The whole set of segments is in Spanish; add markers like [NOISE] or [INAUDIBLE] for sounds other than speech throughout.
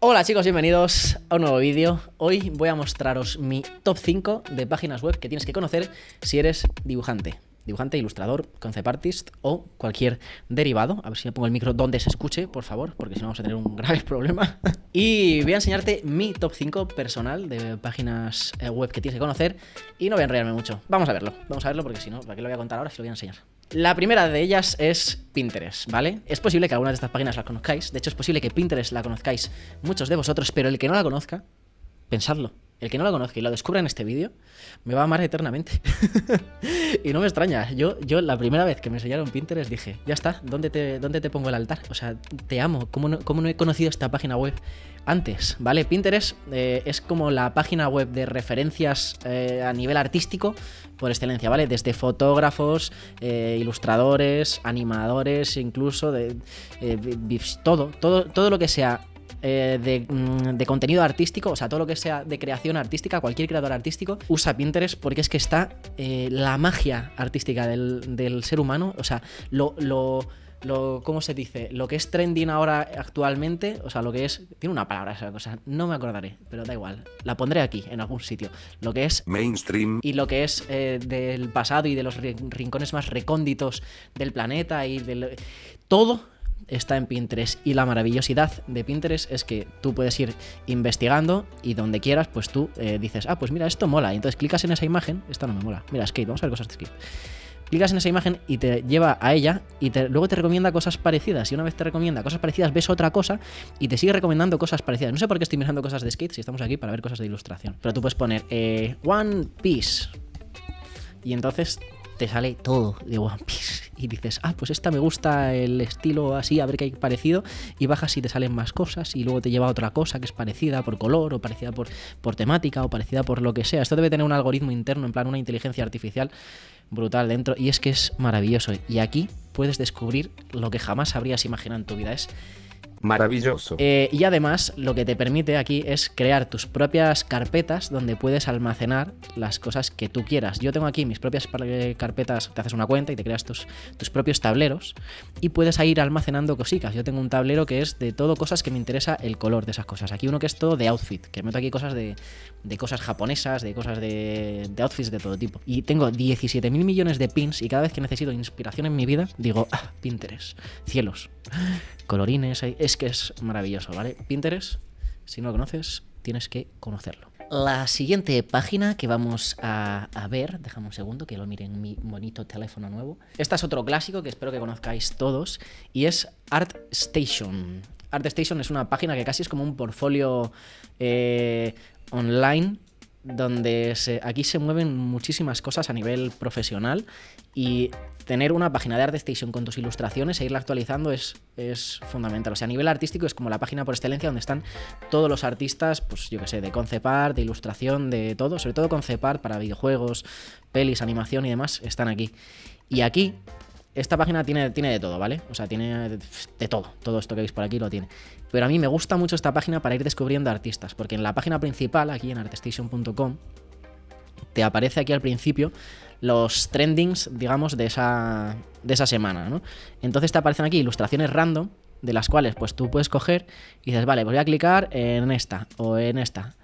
Hola chicos, bienvenidos a un nuevo vídeo. Hoy voy a mostraros mi top 5 de páginas web que tienes que conocer si eres dibujante. Dibujante, ilustrador, concept artist o cualquier derivado. A ver si me pongo el micro donde se escuche, por favor, porque si no vamos a tener un [LAUGHS] grave problema. y voy a enseñarte mi top 5 personal de páginas eh, web que tienes que conocer y no voy a enrollarme mucho. Vamos a verlo, vamos a verlo porque si no, ¿para qué lo voy a contar ahora si lo voy a enseñar? La primera de ellas es Pinterest, ¿vale? Es posible que algunas de estas páginas las conozcáis, de hecho es posible que Pinterest la conozcáis muchos de vosotros, pero el que no la conozca, pensadlo. El que no la conozca y lo descubra en este vídeo, me va a amar eternamente. [LAUGHS] y no me extraña, yo, yo la primera vez que me enseñaron Pinterest dije, ya está, ¿dónde te, dónde te pongo el altar? O sea, te amo, ¿cómo no, cómo no he conocido esta página web antes? ¿Vale? Pinterest eh, es como la página web de referencias eh, a nivel artístico por excelencia, ¿vale? Desde fotógrafos, eh, ilustradores, animadores, incluso de, todo, todo, todo lo que sea eh, mm, de, contenido artístico, o sea, todo lo que sea de creación artística, cualquier creador artístico, usa Pinterest porque es que está eh, la magia artística del, ser humano, o sea, lo, lo lo, ¿cómo se dice? Lo que es trending ahora actualmente, o sea, lo que es, tiene una palabra esa cosa, no me acordaré, pero da igual, la pondré aquí, en algún sitio. Lo que es mainstream y lo que es eh, del pasado y de los rincones más recónditos del planeta y del... Todo está en Pinterest y la maravillosidad de Pinterest es que tú puedes ir investigando y donde quieras, pues tú eh, dices, ah, pues mira, esto mola. Y entonces clicas en esa imagen, esta no me mola. Mira, skate, vamos a ver cosas de skate. Clicas en esa imagen y te lleva a ella y luego te recomienda cosas parecidas. Y una vez te recomienda cosas parecidas, ves otra cosa y te sigue recomendando cosas parecidas. No sé por qué estoy mirando cosas de skate si estamos aquí para ver cosas de ilustración. Pero tú puedes poner eh, One Piece. Y entonces te sale todo de One Piece y dices, ah, pues esta me gusta el estilo así, a ver qué hay parecido, y bajas y te salen más cosas, y luego te lleva a otra cosa que es parecida por color, o parecida por, por temática, o parecida por lo que sea. Esto debe tener un algoritmo interno, en plan una inteligencia artificial brutal dentro, y es que es maravilloso. Y aquí puedes descubrir lo que jamás habrías imaginado en tu vida. Es Maravilloso. Eh, y además lo que te permite aquí es crear tus propias carpetas donde puedes almacenar las cosas que tú quieras. Yo tengo aquí mis propias eh, carpetas, te haces una cuenta y te creas tus, tus propios tableros y puedes ir almacenando cositas. Yo tengo un tablero que es de todo cosas que me interesa el color de esas cosas. Aquí uno que es todo de outfit, que meto aquí cosas de, de cosas japonesas, de cosas de, de outfits de todo tipo. Y tengo 17 mil millones de pins y cada vez que necesito inspiración en mi vida digo, ah, Pinterest, cielos, colorines, que es maravilloso, ¿vale? Pinterest, si no lo conoces, tienes que conocerlo. La siguiente página que vamos a, ver, déjame un segundo que lo mire en mi bonito teléfono nuevo. Esta es otro clásico que espero que conozcáis todos y es ArtStation. ArtStation es una página que casi es como un portfolio eh, online donde aquí se mueven muchísimas cosas a nivel profesional y tener una página de ArtStation con tus ilustraciones e irla actualizando es, es fundamental. O sea, a nivel artístico es como la página por excelencia donde están todos los artistas, pues yo que sé, de concept art, de ilustración, de todo, sobre todo concept art para videojuegos, pelis, animación y demás, están aquí. Y aquí esta página tiene, tiene de todo, ¿vale? O sea, tiene de todo. Todo esto que veis por aquí lo tiene. Pero a mí me gusta mucho esta página para ir descubriendo artistas, porque en la página principal, aquí en artstation.com, te aparece aquí al principio los trendings, digamos, de esa, de esa semana, ¿no? Entonces te aparecen aquí ilustraciones random, de las cuales pues tú puedes coger y dices, vale, pues voy a clicar en esta o en esta.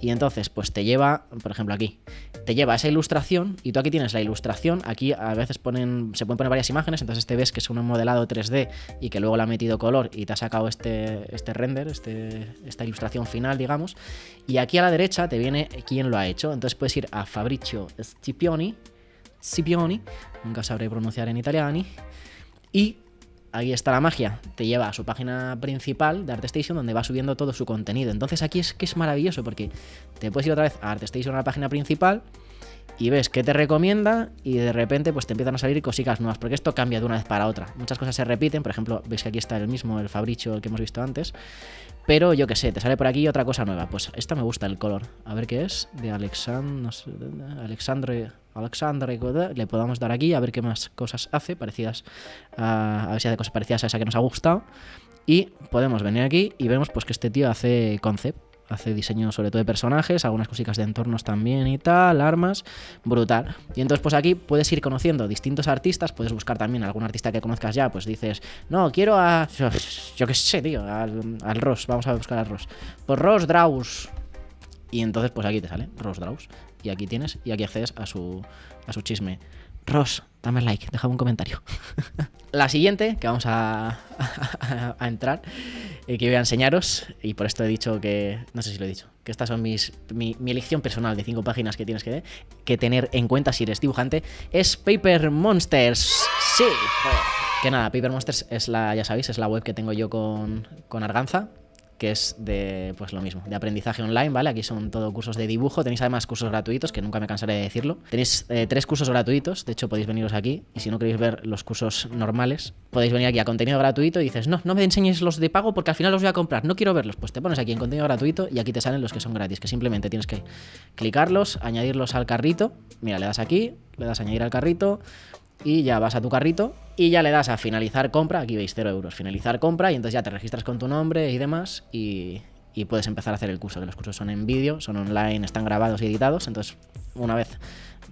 Y entonces, pues te lleva, por ejemplo, aquí, te lleva esa ilustración y tú aquí tienes la ilustración. Aquí a veces ponen, se pueden poner varias imágenes, entonces te ves que es un modelado 3D y que luego le ha metido color y te ha sacado este, este render, este, esta ilustración final, digamos. Y aquí a la derecha te viene quién lo ha hecho. Entonces puedes ir a Fabrizio Scipioni, Scipioni, nunca sabré pronunciar en italiano, y ahí está la magia. Te lleva a su página principal de ArtStation donde va subiendo todo su contenido. Entonces aquí es que es maravilloso porque te puedes ir otra vez a ArtStation a la página principal y ves qué te recomienda y de repente pues te empiezan a salir cositas nuevas, porque esto cambia de una vez para otra. Muchas cosas se repiten, por ejemplo, veis que aquí está el mismo, el Fabricio, el que hemos visto antes, pero yo qué sé, te sale por aquí otra cosa nueva. Pues esta me gusta el color. A ver qué es, de no Alexandre, Alexandre, le podamos dar aquí a ver qué más cosas hace, parecidas a, a ver si hace cosas parecidas a esa que nos ha gustado. Y podemos venir aquí y vemos pues que este tío hace concept hace diseño sobre todo de personajes, algunas cositas de entornos también y tal, armas, brutal. Y entonces pues aquí puedes ir conociendo distintos artistas, puedes buscar también algún artista que conozcas ya, pues dices, no, quiero a, yo qué sé, tío, al, Ross, vamos a buscar al Ross. Pues Ross Draus. Y entonces pues aquí te sale Ross Draus. Y aquí tienes, y aquí accedes a su, a su chisme. Ross, dame like, déjame un comentario. [LAUGHS] la siguiente que vamos a, [LAUGHS] a, entrar y que voy a enseñaros, y por esto he dicho que, no sé si lo he dicho, que estas son mis, mi, elección personal de cinco páginas que tienes que, que, tener en cuenta si eres dibujante, es Paper Monsters. Sí, que nada, Paper Monsters es la, ya sabéis, es la web que tengo yo con, con Arganza, que es de, pues lo mismo, de aprendizaje online, ¿vale? Aquí son todo cursos de dibujo, tenéis además cursos gratuitos, que nunca me cansaré de decirlo. Tenéis eh, tres cursos gratuitos, de hecho podéis veniros aquí, y si no queréis ver los cursos normales, podéis venir aquí a contenido gratuito y dices, no, no me enseñéis los de pago porque al final los voy a comprar, no quiero verlos. Pues te pones aquí en contenido gratuito y aquí te salen los que son gratis, que simplemente tienes que clicarlos, añadirlos al carrito, mira, le das aquí, le das a añadir al carrito, y ya vas a tu carrito y ya le das a finalizar compra, aquí veis 0 euros, finalizar compra y entonces ya te registras con tu nombre y demás y, puedes empezar a hacer el curso, que los cursos son en vídeo, son online, están grabados y editados, entonces una vez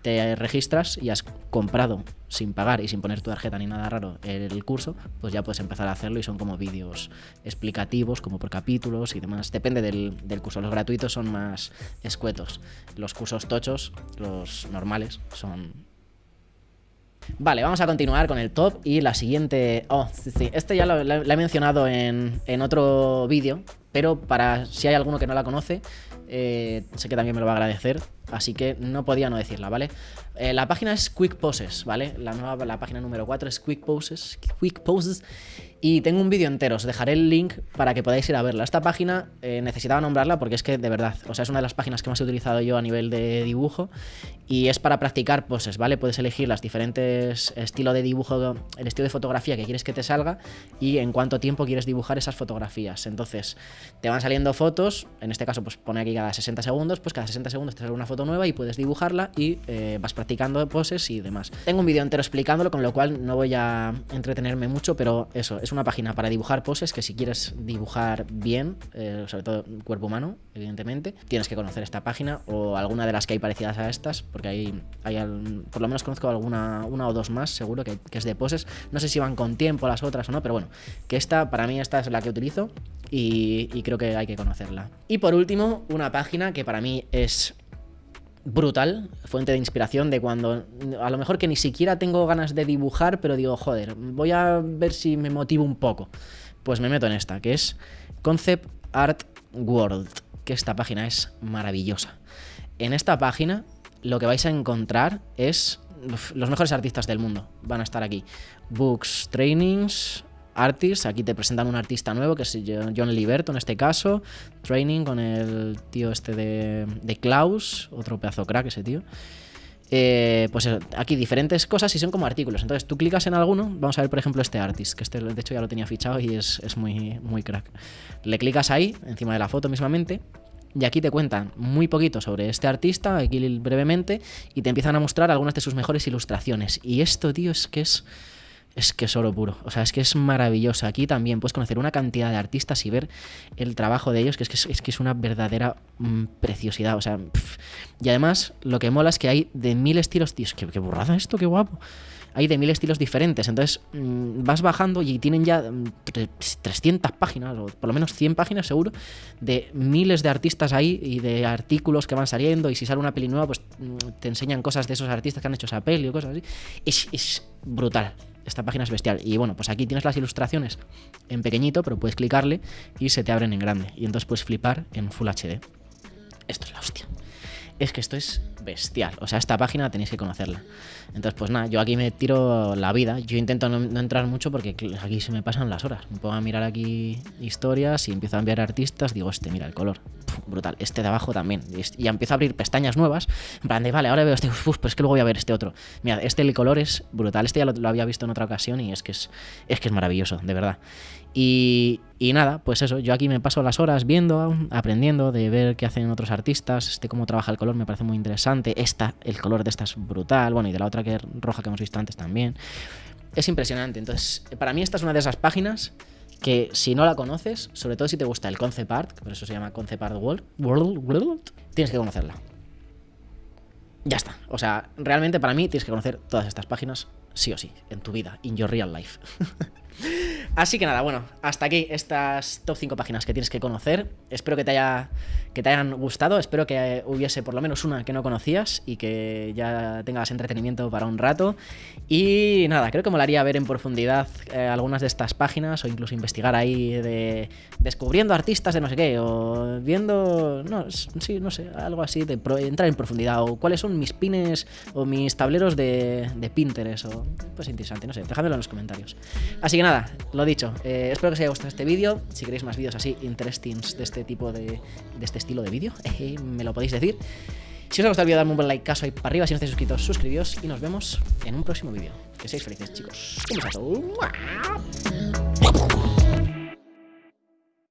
te registras y has comprado sin pagar y sin poner tu tarjeta ni nada raro el curso, pues ya puedes empezar a hacerlo y son como vídeos explicativos, como por capítulos y demás. Depende del, del, curso. Los gratuitos son más escuetos. Los cursos tochos, los normales, son Vale, vamos a continuar con el top y la siguiente... Oh, sí, sí, este ya lo, he mencionado en, en otro vídeo, pero para si hay alguno que no la conoce, eh, sé que también me lo va a agradecer, así que no podía no decirla, ¿vale? Eh, la página es Quick Poses, ¿vale? La, nueva, la página número 4 es Quick Poses, Quick Poses y tengo un vídeo entero, os dejaré el link para que podáis ir a verla. Esta página eh, necesitaba nombrarla porque es que de verdad, o sea, es una de las páginas que más he utilizado yo a nivel de dibujo y es para practicar poses, ¿vale? Puedes elegir las diferentes estilos de dibujo, el estilo de fotografía que quieres que te salga y en cuánto tiempo quieres dibujar esas fotografías. Entonces, te van saliendo fotos, en este caso pues pone aquí cada 60 segundos, pues cada 60 segundos te sale una foto nueva y puedes dibujarla y eh, vas practicando poses y demás. Tengo un vídeo entero explicándolo, con lo cual no voy a entretenerme mucho, pero eso, es una página para dibujar poses que si quieres dibujar bien, eh, sobre todo cuerpo humano, evidentemente, tienes que conocer esta página o alguna de las que hay parecidas a estas, porque hay, hay por lo menos conozco alguna una o dos más, seguro que, es de poses. No sé si van con tiempo las otras o no, pero bueno, que esta, para mí esta es la que utilizo y creo que hay que conocerla. Y por último, una página que para mí es brutal, fuente de inspiración de cuando a lo mejor que ni siquiera tengo ganas de dibujar, pero digo, joder, voy a ver si me motivo un poco. Pues me meto en esta, que es Concept Art World, que esta página es maravillosa. En esta página lo que vais a encontrar es los mejores artistas del mundo. Van a estar aquí. Books, trainings, artists. Aquí te presentan un artista nuevo, que es John Liberto en este caso. Training con el tío este de, de Klaus, otro pedazo crack ese tío. Eh, pues aquí diferentes cosas y son como artículos. Entonces tú clicas en alguno, vamos a ver por ejemplo este artist, que este de hecho ya lo tenía fichado y es, es muy, muy crack. Le clicas ahí, encima de la foto mismamente, y aquí te cuentan muy poquito sobre este artista, aquí brevemente, y te empiezan a mostrar algunas de sus mejores ilustraciones. Y esto, tío, es que es es que es oro puro. O sea, es que es maravilloso. Aquí también puedes conocer una cantidad de artistas y ver el trabajo de ellos, que es que es, que es una verdadera mm, preciosidad. O sea, y además lo que mola es que hay de mil estilos. Tío, qué, qué burrada esto, qué guapo. Hay de mil estilos diferentes. Entonces mm, vas bajando y tienen ya 300 mm, páginas, o por lo menos 100 páginas seguro, de miles de artistas ahí y de artículos que van saliendo. Y si sale una peli nueva, pues te enseñan cosas de esos artistas que han hecho esa peli o cosas así. Es brutal esta página es bestial. Y bueno, pues aquí tienes las ilustraciones en pequeñito, pero puedes clicarle y se te abren en grande. Y entonces puedes flipar en Full HD. Esto es la hostia. Es que esto es bestial. O sea, esta página tenéis que conocerla. Entonces, pues nada, yo aquí me tiro la vida. Yo intento no, entrar mucho porque aquí se me pasan las horas. Me puedo mirar aquí historias y empiezo a enviar artistas. Digo, este, mira el color. brutal. Este de abajo también. Y, empiezo a abrir pestañas nuevas. En plan de, vale, ahora veo este. Uf, pues es que luego voy a ver este otro. Mira, este el color es brutal. Este ya lo, lo había visto en otra ocasión y es que es, es que es maravilloso, de verdad. Y, nada, pues eso, yo aquí me paso las horas viendo, aprendiendo de ver qué hacen otros artistas, este cómo trabaja el color me parece muy interesante, esta, el color de esta es brutal, bueno, y de la otra que es roja que hemos visto antes también. Es impresionante, entonces para mí esta es una de esas páginas que si no la conoces, sobre todo si te gusta el concept art, por eso se llama concept art world, world, world tienes que conocerla. Ya está. O sea, realmente para mí tienes que conocer todas estas páginas, sí o sí, en tu vida, in your real life. [LAUGHS] Así que nada, bueno, hasta aquí estas top 5 páginas que tienes que conocer. Espero que te, haya, que te hayan gustado, espero que hubiese por lo menos una que no conocías y que ya tengas entretenimiento para un rato. Y nada, creo que molaría ver en profundidad eh, algunas de estas páginas o incluso investigar ahí de descubriendo artistas de no sé qué o viendo, no, sí, no sé, algo así de entrar en profundidad o cuáles son mis pines o mis tableros de, de Pinterest o pues interesante, no sé, dejadmelo en los comentarios. Así que nada, lo dicho, eh, espero que os haya gustado este vídeo. Si queréis más vídeos así, interesting de este tipo de, de este estilo de vídeo, [LAUGHS] me lo podéis decir. Si os ha gustado el vídeo, dadme un buen like caso ahí para arriba. Si no estáis suscritos, suscribíos y nos vemos en un próximo vídeo. Que seáis felices, chicos. Un besazo.